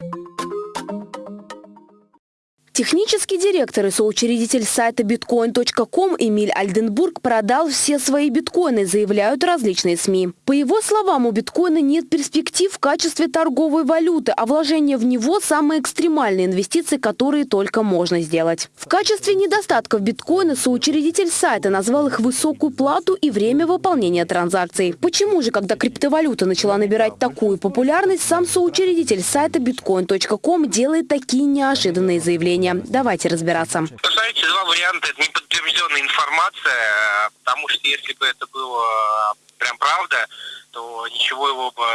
you Технический директор и соучредитель сайта bitcoin.com Эмиль Альденбург продал все свои биткоины, заявляют различные СМИ. По его словам, у биткоина нет перспектив в качестве торговой валюты, а вложение в него – самые экстремальные инвестиции, которые только можно сделать. В качестве недостатков биткоина соучредитель сайта назвал их высокую плату и время выполнения транзакций. Почему же, когда криптовалюта начала набирать такую популярность, сам соучредитель сайта bitcoin.com делает такие неожиданные заявления? Давайте разбираться. Знаете, два варианта. Это неподтвержденная информация, потому что если бы это было прям правда, то ничего его бы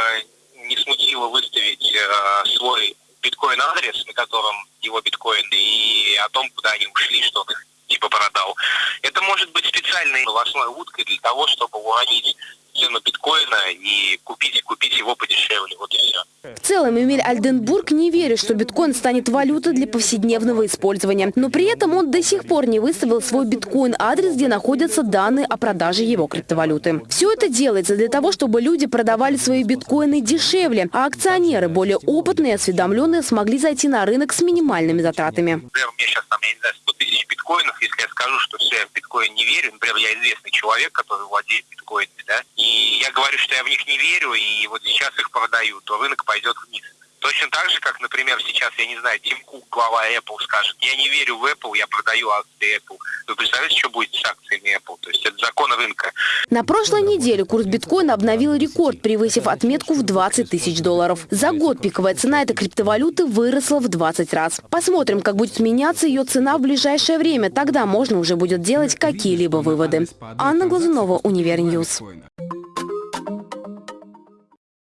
не смутило выставить э, свой биткоин-адрес, на котором его биткоины, и о том, куда они ушли, что он их типа продал. Это может быть специальной новостной уткой для того, чтобы уронить цену биткоина и купить, купить его подешевле. Вот и все. Целом, Эмиль Альденбург не верит, что биткоин станет валютой для повседневного использования. Но при этом он до сих пор не выставил свой биткоин-адрес, где находятся данные о продаже его криптовалюты. Все это делается для того, чтобы люди продавали свои биткоины дешевле, а акционеры, более опытные и осведомленные, смогли зайти на рынок с минимальными затратами. Например, у меня сейчас там, я не знаю, 100 тысяч биткоинов. Если я скажу, что все, я в биткоин не верю, например, я известный человек, который владеет биткоинами, да, говорю, что я в них не верю, и вот сейчас их продаю, то рынок пойдет вниз. Точно так же, как, например, сейчас, я не знаю, Тим Кук, глава Apple, скажет, я не верю в Apple, я продаю акции Apple. Вы представляете, что будет с акциями Apple? То есть это закон рынка. На прошлой неделе курс биткоина обновил рекорд, превысив отметку в 20 тысяч долларов. За год пиковая цена этой криптовалюты выросла в 20 раз. Посмотрим, как будет меняться ее цена в ближайшее время. Тогда можно уже будет делать какие-либо выводы. Анна Глазунова, Универньюз.